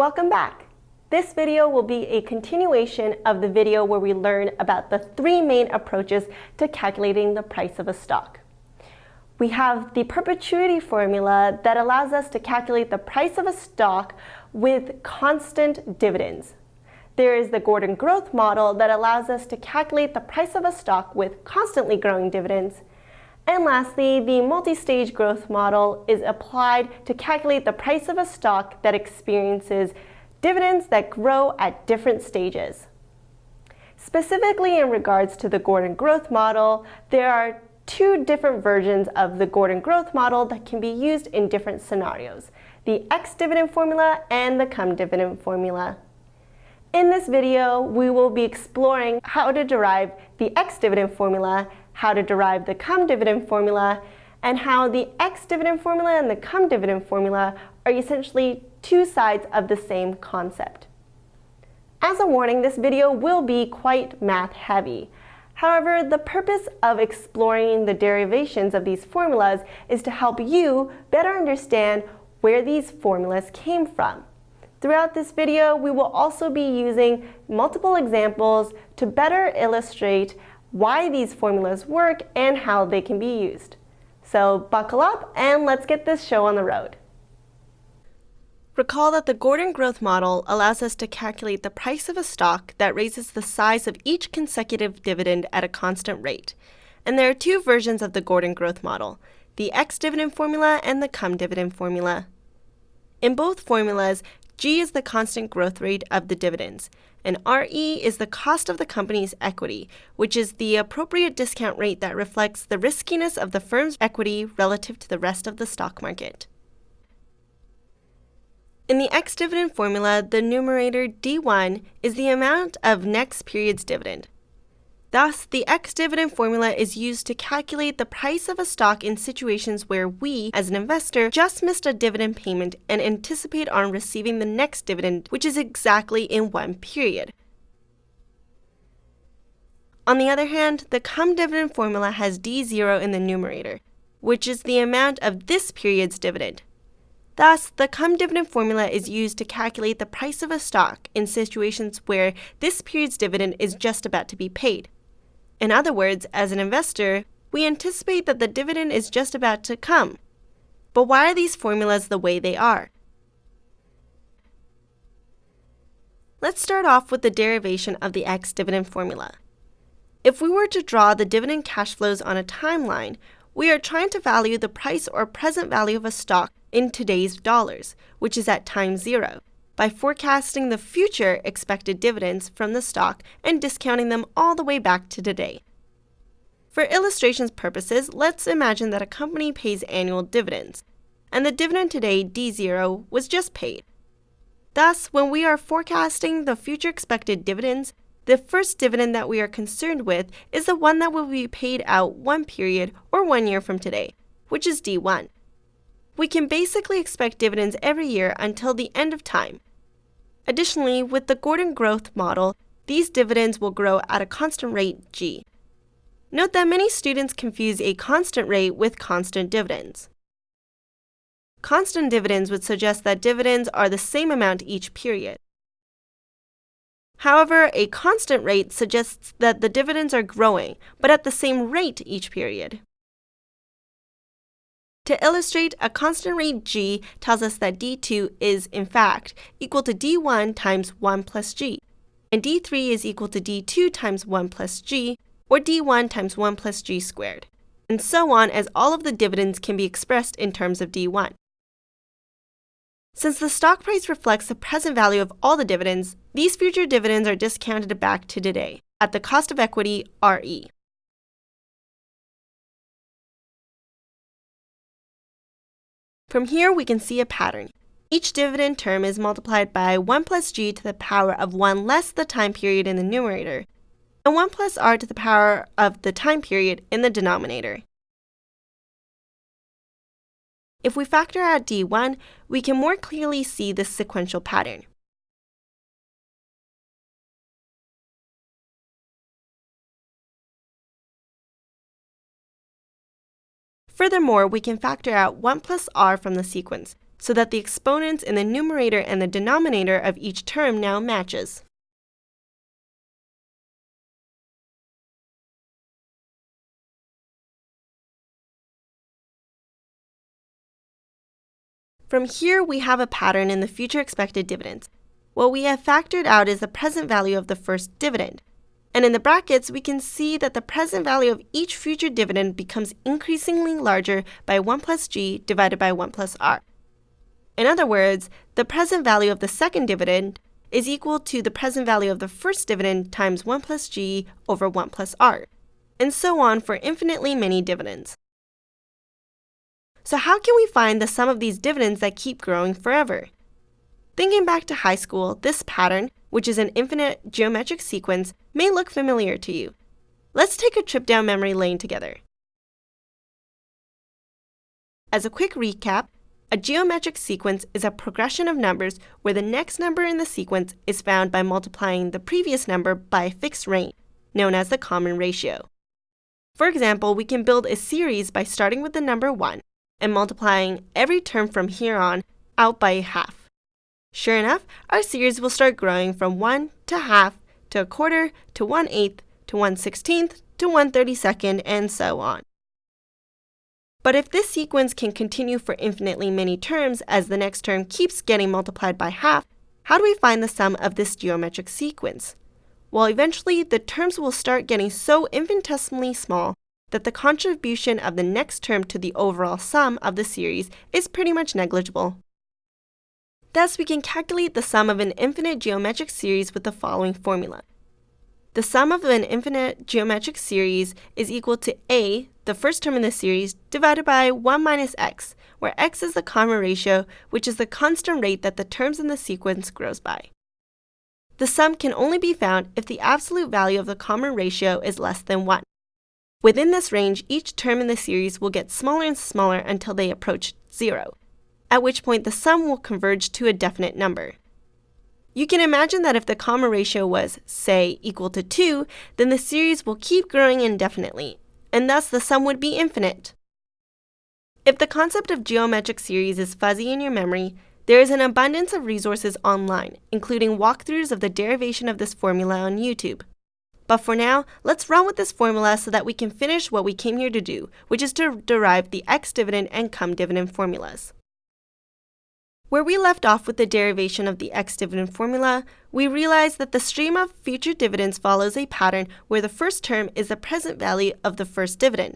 Welcome back. This video will be a continuation of the video where we learn about the three main approaches to calculating the price of a stock. We have the perpetuity formula that allows us to calculate the price of a stock with constant dividends. There is the Gordon growth model that allows us to calculate the price of a stock with constantly growing dividends. And lastly, the multi-stage growth model is applied to calculate the price of a stock that experiences dividends that grow at different stages. Specifically in regards to the Gordon growth model, there are two different versions of the Gordon growth model that can be used in different scenarios, the ex dividend formula and the CUM dividend formula. In this video, we will be exploring how to derive the ex dividend formula how to derive the cum dividend formula, and how the ex dividend formula and the cum dividend formula are essentially two sides of the same concept. As a warning, this video will be quite math heavy. However, the purpose of exploring the derivations of these formulas is to help you better understand where these formulas came from. Throughout this video, we will also be using multiple examples to better illustrate why these formulas work, and how they can be used. So buckle up and let's get this show on the road. Recall that the Gordon growth model allows us to calculate the price of a stock that raises the size of each consecutive dividend at a constant rate. And there are two versions of the Gordon growth model, the ex dividend formula and the CUM dividend formula. In both formulas, G is the constant growth rate of the dividends, and RE is the cost of the company's equity, which is the appropriate discount rate that reflects the riskiness of the firm's equity relative to the rest of the stock market. In the ex-dividend formula, the numerator D1 is the amount of next period's dividend. Thus, the ex-dividend formula is used to calculate the price of a stock in situations where we, as an investor, just missed a dividend payment and anticipate on receiving the next dividend, which is exactly in one period. On the other hand, the cum dividend formula has D0 in the numerator, which is the amount of this period's dividend. Thus, the cum dividend formula is used to calculate the price of a stock in situations where this period's dividend is just about to be paid. In other words, as an investor, we anticipate that the dividend is just about to come. But why are these formulas the way they are? Let's start off with the derivation of the ex dividend formula. If we were to draw the dividend cash flows on a timeline, we are trying to value the price or present value of a stock in today's dollars, which is at time zero by forecasting the future expected dividends from the stock and discounting them all the way back to today. For illustration's purposes, let's imagine that a company pays annual dividends, and the dividend today, D0, was just paid. Thus, when we are forecasting the future expected dividends, the first dividend that we are concerned with is the one that will be paid out one period or one year from today, which is D1. We can basically expect dividends every year until the end of time, Additionally, with the Gordon growth model, these dividends will grow at a constant rate g. Note that many students confuse a constant rate with constant dividends. Constant dividends would suggest that dividends are the same amount each period. However, a constant rate suggests that the dividends are growing, but at the same rate each period. To illustrate, a constant rate g tells us that d2 is, in fact, equal to d1 times 1 plus g, and d3 is equal to d2 times 1 plus g, or d1 times 1 plus g squared, and so on as all of the dividends can be expressed in terms of d1. Since the stock price reflects the present value of all the dividends, these future dividends are discounted back to today, at the cost of equity, RE. From here, we can see a pattern. Each dividend term is multiplied by 1 plus g to the power of 1 less the time period in the numerator, and 1 plus r to the power of the time period in the denominator. If we factor out d1, we can more clearly see this sequential pattern. Furthermore, we can factor out 1 plus r from the sequence, so that the exponents in the numerator and the denominator of each term now matches. From here, we have a pattern in the future expected dividends. What we have factored out is the present value of the first dividend. And in the brackets, we can see that the present value of each future dividend becomes increasingly larger by 1 plus g divided by 1 plus r. In other words, the present value of the second dividend is equal to the present value of the first dividend times 1 plus g over 1 plus r, and so on for infinitely many dividends. So how can we find the sum of these dividends that keep growing forever? Thinking back to high school, this pattern, which is an infinite geometric sequence, may look familiar to you. Let's take a trip down memory lane together. As a quick recap, a geometric sequence is a progression of numbers where the next number in the sequence is found by multiplying the previous number by a fixed rate, known as the common ratio. For example, we can build a series by starting with the number 1 and multiplying every term from here on out by half. Sure enough, our series will start growing from 1 to half to a quarter to 1 eighth to 1 sixteenth to 1 32nd and so on. But if this sequence can continue for infinitely many terms as the next term keeps getting multiplied by half, how do we find the sum of this geometric sequence? Well, eventually the terms will start getting so infinitesimally small that the contribution of the next term to the overall sum of the series is pretty much negligible. Thus, we can calculate the sum of an infinite geometric series with the following formula. The sum of an infinite geometric series is equal to a, the first term in the series, divided by 1 minus x, where x is the common ratio, which is the constant rate that the terms in the sequence grows by. The sum can only be found if the absolute value of the common ratio is less than 1. Within this range, each term in the series will get smaller and smaller until they approach zero, at which point the sum will converge to a definite number. You can imagine that if the common ratio was, say, equal to 2, then the series will keep growing indefinitely, and thus the sum would be infinite. If the concept of geometric series is fuzzy in your memory, there is an abundance of resources online, including walkthroughs of the derivation of this formula on YouTube. But for now, let's run with this formula so that we can finish what we came here to do, which is to derive the ex-dividend and cum-dividend formulas. Where we left off with the derivation of the ex-dividend formula, we realized that the stream of future dividends follows a pattern where the first term is the present value of the first dividend,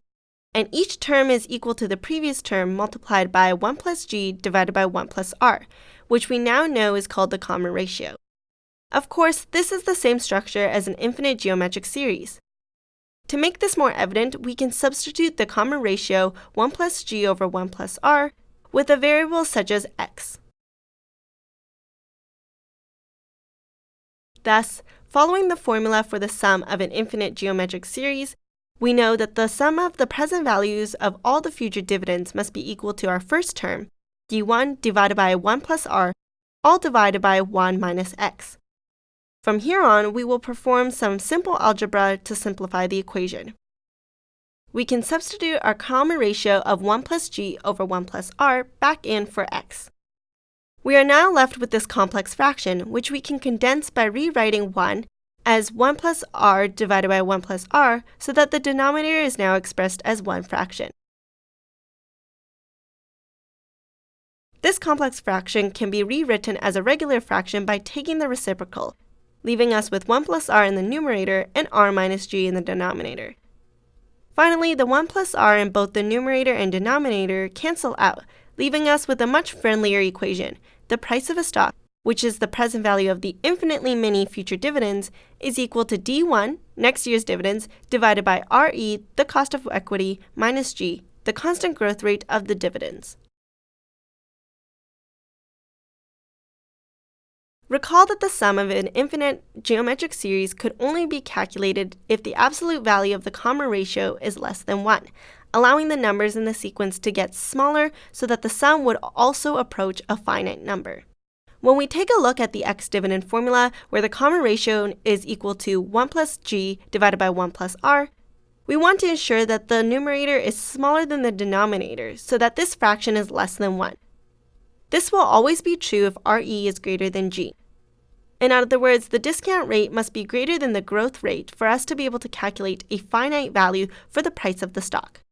and each term is equal to the previous term multiplied by 1 plus g divided by 1 plus r, which we now know is called the common ratio. Of course, this is the same structure as an infinite geometric series. To make this more evident, we can substitute the common ratio 1 plus g over 1 plus r with a variable such as x. Thus, following the formula for the sum of an infinite geometric series, we know that the sum of the present values of all the future dividends must be equal to our first term, d1 divided by 1 plus r, all divided by 1 minus x. From here on, we will perform some simple algebra to simplify the equation. We can substitute our common ratio of 1 plus g over 1 plus r back in for x. We are now left with this complex fraction, which we can condense by rewriting 1 as 1 plus r divided by 1 plus r so that the denominator is now expressed as one fraction. This complex fraction can be rewritten as a regular fraction by taking the reciprocal, leaving us with 1 plus r in the numerator and r minus g in the denominator. Finally, the 1 plus r in both the numerator and denominator cancel out, leaving us with a much friendlier equation. The price of a stock, which is the present value of the infinitely many future dividends, is equal to d1, next year's dividends, divided by re, the cost of equity, minus g, the constant growth rate of the dividends. Recall that the sum of an infinite geometric series could only be calculated if the absolute value of the common ratio is less than 1, allowing the numbers in the sequence to get smaller so that the sum would also approach a finite number. When we take a look at the ex-dividend formula, where the common ratio is equal to 1 plus g divided by 1 plus r, we want to ensure that the numerator is smaller than the denominator so that this fraction is less than 1. This will always be true if RE is greater than G. In other words, the discount rate must be greater than the growth rate for us to be able to calculate a finite value for the price of the stock.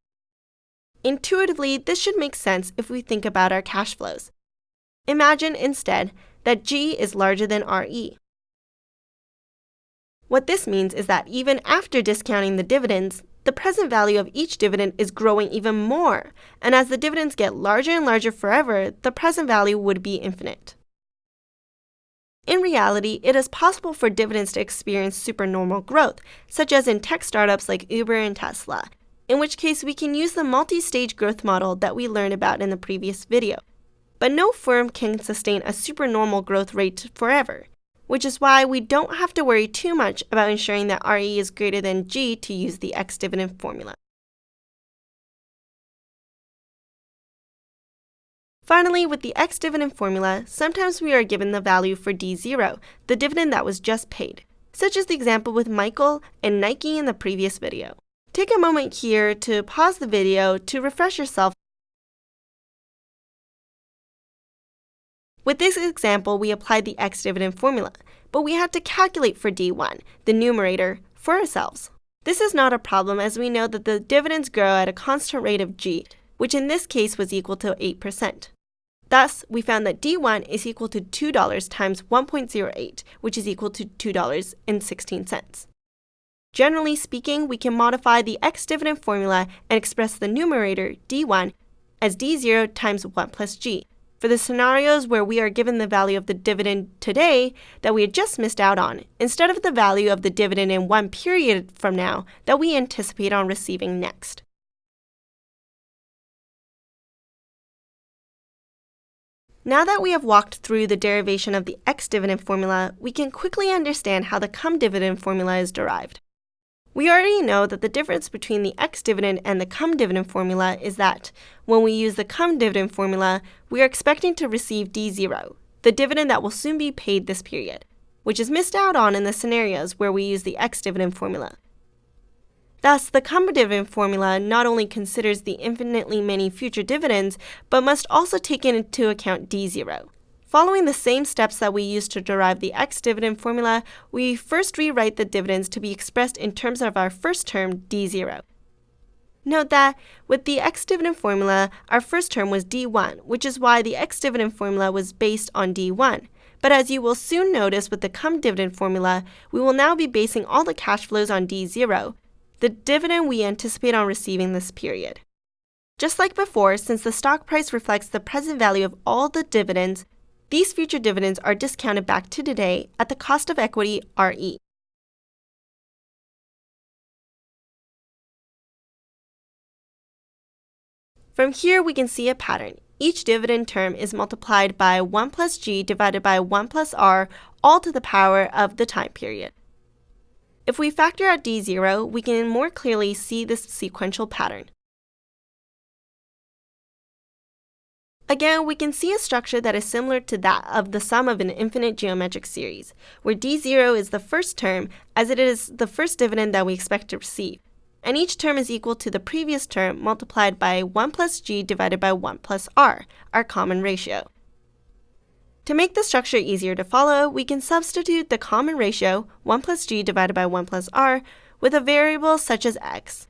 Intuitively, this should make sense if we think about our cash flows. Imagine instead that G is larger than RE. What this means is that even after discounting the dividends, the present value of each dividend is growing even more, and as the dividends get larger and larger forever, the present value would be infinite. In reality, it is possible for dividends to experience supernormal growth, such as in tech startups like Uber and Tesla, in which case we can use the multi-stage growth model that we learned about in the previous video. But no firm can sustain a supernormal growth rate forever, which is why we don't have to worry too much about ensuring that RE is greater than G to use the ex-dividend formula. Finally, with the ex-dividend formula, sometimes we are given the value for D0, the dividend that was just paid, such as the example with Michael and Nike in the previous video. Take a moment here to pause the video to refresh yourself. With this example, we applied the ex-dividend formula, but we had to calculate for D1, the numerator, for ourselves. This is not a problem as we know that the dividends grow at a constant rate of G, which in this case was equal to 8%. Thus, we found that D1 is equal to $2 times 1.08, which is equal to $2.16. Generally speaking, we can modify the ex-dividend formula and express the numerator, D1, as D0 times 1 plus G. For the scenarios where we are given the value of the dividend today that we had just missed out on, instead of the value of the dividend in one period from now that we anticipate on receiving next. Now that we have walked through the derivation of the ex-dividend formula, we can quickly understand how the cum dividend formula is derived. We already know that the difference between the ex-dividend and the cum dividend formula is that when we use the cum dividend formula, we are expecting to receive D0, the dividend that will soon be paid this period, which is missed out on in the scenarios where we use the ex-dividend formula. Thus, the cum dividend formula not only considers the infinitely many future dividends, but must also take into account D0. Following the same steps that we used to derive the ex-dividend formula, we first rewrite the dividends to be expressed in terms of our first term, D0. Note that with the ex-dividend formula, our first term was D1, which is why the ex-dividend formula was based on D1. But as you will soon notice with the cum dividend formula, we will now be basing all the cash flows on D0, the dividend we anticipate on receiving this period. Just like before, since the stock price reflects the present value of all the dividends, these future dividends are discounted back to today at the cost of equity RE. From here, we can see a pattern. Each dividend term is multiplied by 1 plus g divided by 1 plus r, all to the power of the time period. If we factor out d0, we can more clearly see this sequential pattern. Again, we can see a structure that is similar to that of the sum of an infinite geometric series, where d0 is the first term as it is the first dividend that we expect to receive, and each term is equal to the previous term multiplied by 1 plus g divided by 1 plus r, our common ratio. To make the structure easier to follow, we can substitute the common ratio, 1 plus g divided by 1 plus r, with a variable such as x.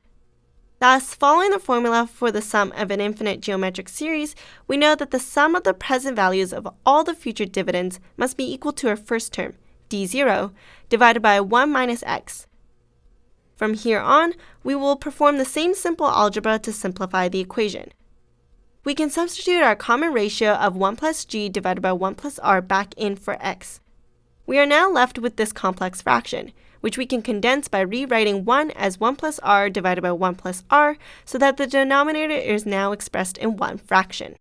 Thus, following the formula for the sum of an infinite geometric series, we know that the sum of the present values of all the future dividends must be equal to our first term, d0, divided by 1 minus x. From here on, we will perform the same simple algebra to simplify the equation we can substitute our common ratio of 1 plus g divided by 1 plus r back in for x. We are now left with this complex fraction, which we can condense by rewriting 1 as 1 plus r divided by 1 plus r so that the denominator is now expressed in one fraction.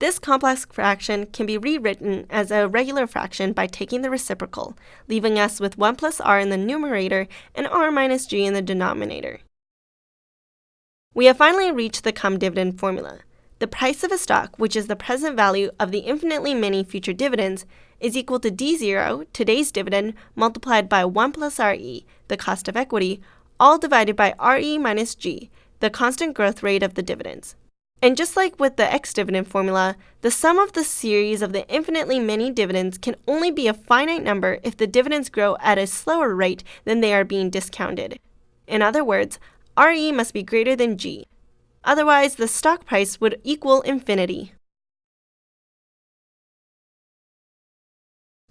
This complex fraction can be rewritten as a regular fraction by taking the reciprocal, leaving us with 1 plus r in the numerator and r minus g in the denominator. We have finally reached the cum dividend formula. The price of a stock, which is the present value of the infinitely many future dividends, is equal to D0, today's dividend, multiplied by 1 plus RE, the cost of equity, all divided by RE minus G, the constant growth rate of the dividends. And just like with the ex-dividend formula, the sum of the series of the infinitely many dividends can only be a finite number if the dividends grow at a slower rate than they are being discounted. In other words, RE must be greater than G. Otherwise, the stock price would equal infinity.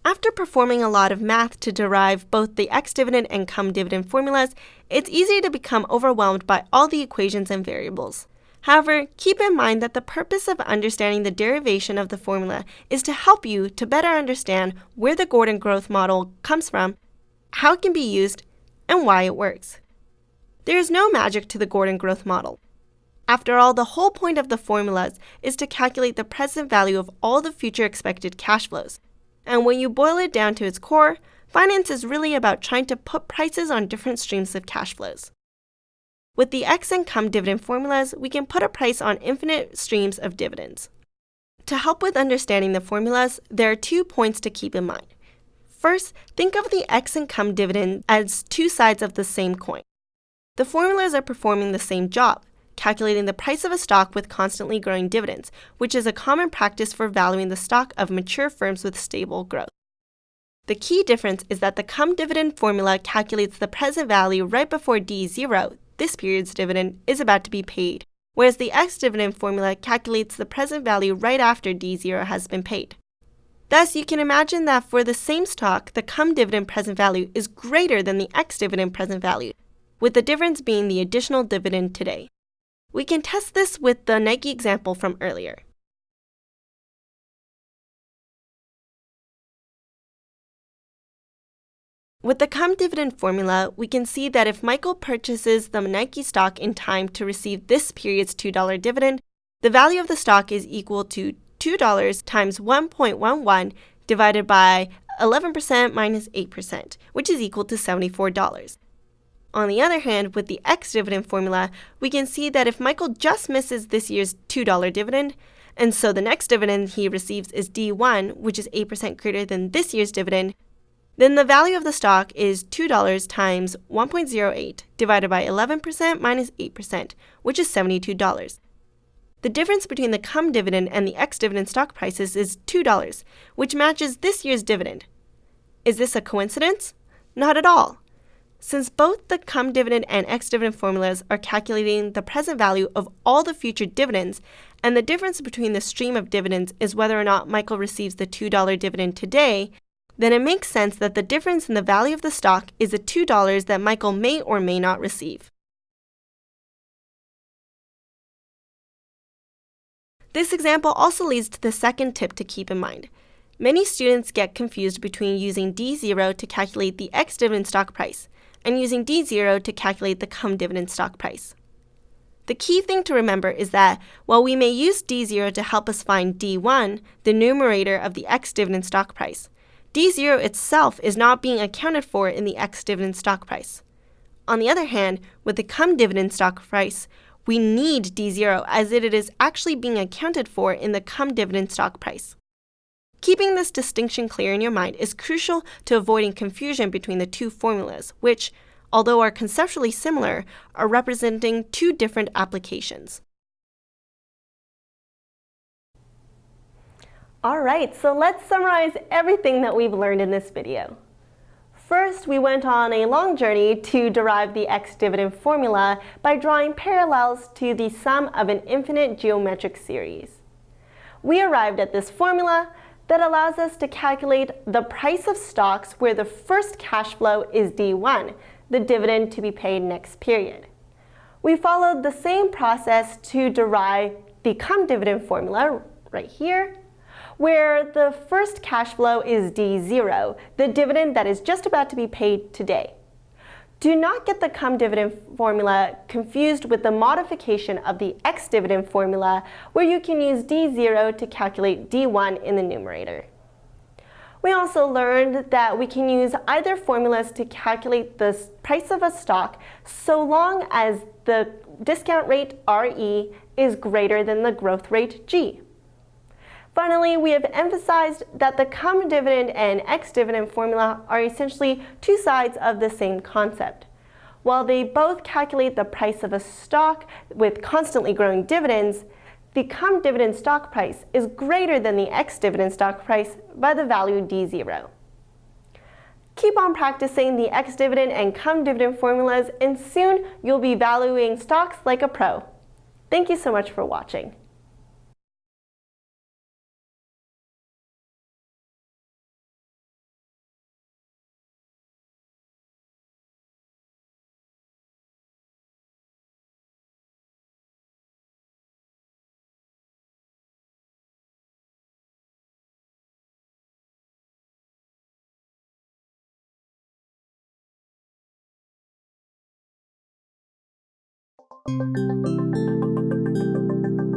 After performing a lot of math to derive both the ex-dividend and cum-dividend formulas, it's easy to become overwhelmed by all the equations and variables. However, keep in mind that the purpose of understanding the derivation of the formula is to help you to better understand where the Gordon growth model comes from, how it can be used, and why it works. There is no magic to the Gordon growth model. After all, the whole point of the formulas is to calculate the present value of all the future expected cash flows. And when you boil it down to its core, finance is really about trying to put prices on different streams of cash flows. With the ex cum dividend formulas, we can put a price on infinite streams of dividends. To help with understanding the formulas, there are two points to keep in mind. First, think of the ex cum dividend as two sides of the same coin. The formulas are performing the same job, calculating the price of a stock with constantly growing dividends, which is a common practice for valuing the stock of mature firms with stable growth. The key difference is that the cum dividend formula calculates the present value right before D0, this period's dividend, is about to be paid, whereas the ex dividend formula calculates the present value right after D0 has been paid. Thus, you can imagine that for the same stock, the cum dividend present value is greater than the ex dividend present value, with the difference being the additional dividend today. We can test this with the Nike example from earlier. With the cum dividend formula, we can see that if Michael purchases the Nike stock in time to receive this period's $2 dividend, the value of the stock is equal to $2 times 1.11 divided by 11% minus 8%, which is equal to $74. On the other hand, with the ex dividend formula, we can see that if Michael just misses this year's $2 dividend, and so the next dividend he receives is D1, which is 8% greater than this year's dividend, then the value of the stock is $2 times 1.08 divided by 11% minus 8%, which is $72. The difference between the cum dividend and the ex dividend stock prices is $2, which matches this year's dividend. Is this a coincidence? Not at all. Since both the cum dividend and ex dividend formulas are calculating the present value of all the future dividends, and the difference between the stream of dividends is whether or not Michael receives the $2 dividend today, then it makes sense that the difference in the value of the stock is the $2 that Michael may or may not receive. This example also leads to the second tip to keep in mind. Many students get confused between using D0 to calculate the ex-dividend stock price and using D0 to calculate the cum dividend stock price. The key thing to remember is that while we may use D0 to help us find D1, the numerator of the ex-dividend stock price, D0 itself is not being accounted for in the ex-dividend stock price. On the other hand, with the cum dividend stock price, we need D0 as it is actually being accounted for in the cum dividend stock price. Keeping this distinction clear in your mind is crucial to avoiding confusion between the two formulas, which, although are conceptually similar, are representing two different applications. Alright, so let's summarize everything that we've learned in this video. First, we went on a long journey to derive the ex-dividend formula by drawing parallels to the sum of an infinite geometric series. We arrived at this formula that allows us to calculate the price of stocks where the first cash flow is D1, the dividend to be paid next period. We followed the same process to derive the cum dividend formula right here where the first cash flow is D0, the dividend that is just about to be paid today. Do not get the cum dividend formula confused with the modification of the ex dividend formula where you can use D0 to calculate D1 in the numerator. We also learned that we can use either formulas to calculate the price of a stock so long as the discount rate RE is greater than the growth rate G. Finally, we have emphasized that the cum dividend and ex-dividend formula are essentially two sides of the same concept. While they both calculate the price of a stock with constantly growing dividends, the cum dividend stock price is greater than the ex-dividend stock price by the value D0. Keep on practicing the ex-dividend and cum dividend formulas and soon you'll be valuing stocks like a pro. Thank you so much for watching. Thank you.